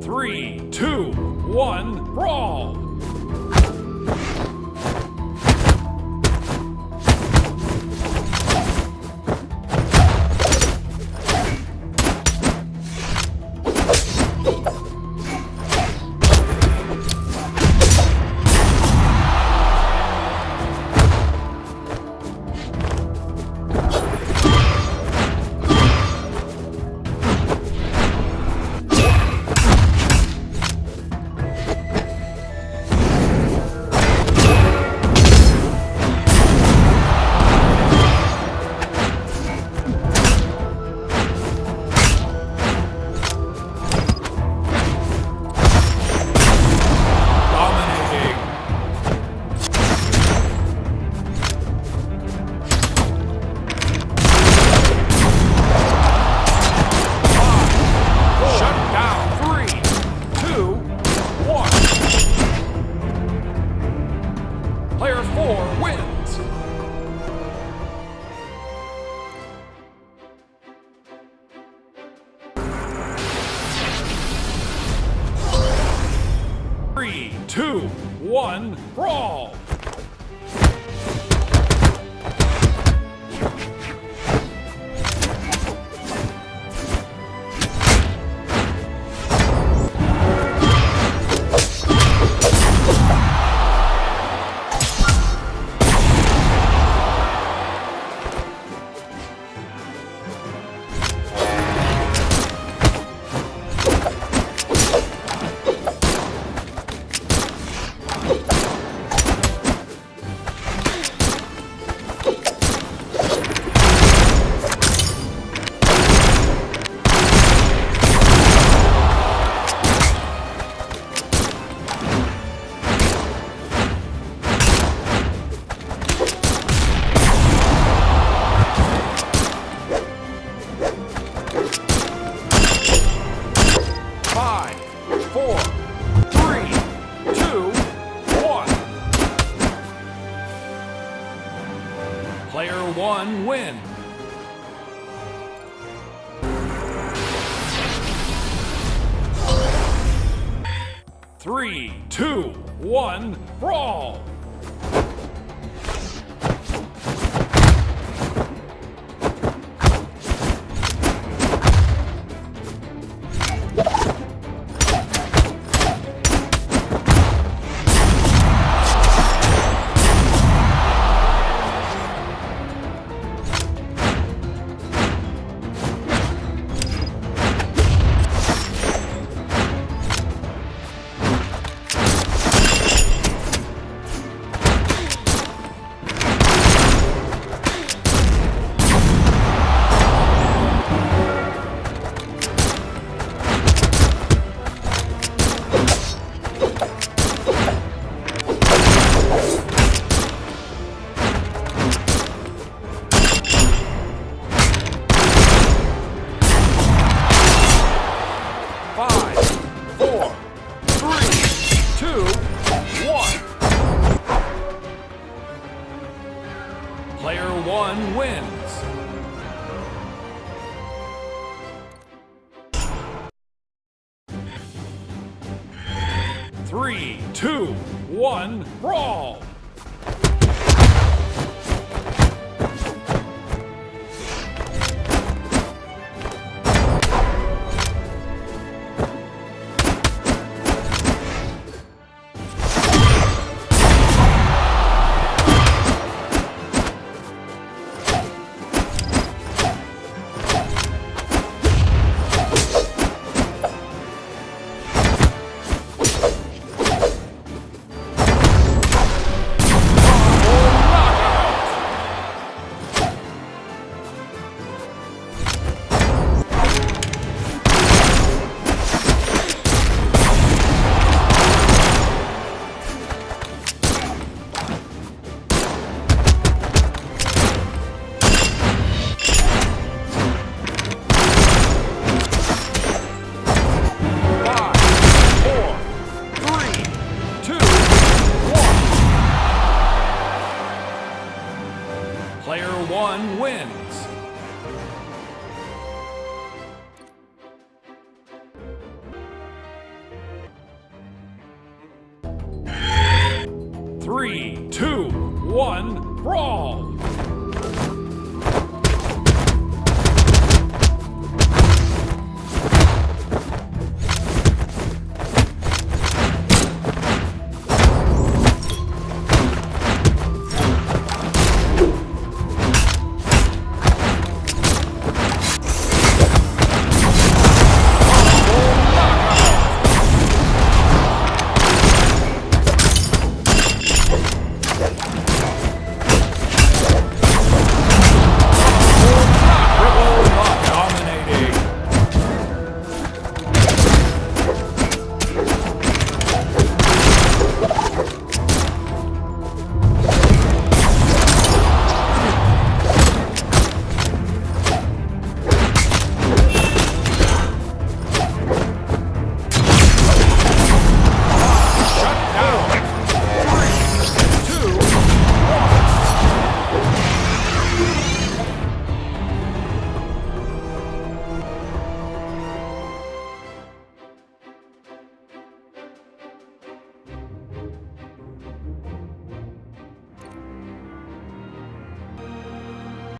Three, two, one, brawl! Three, two, one, brawl! Player one wins. Three, two, one, brawl! Three, two, one, brawl! one wins. Three, two, one, brawl!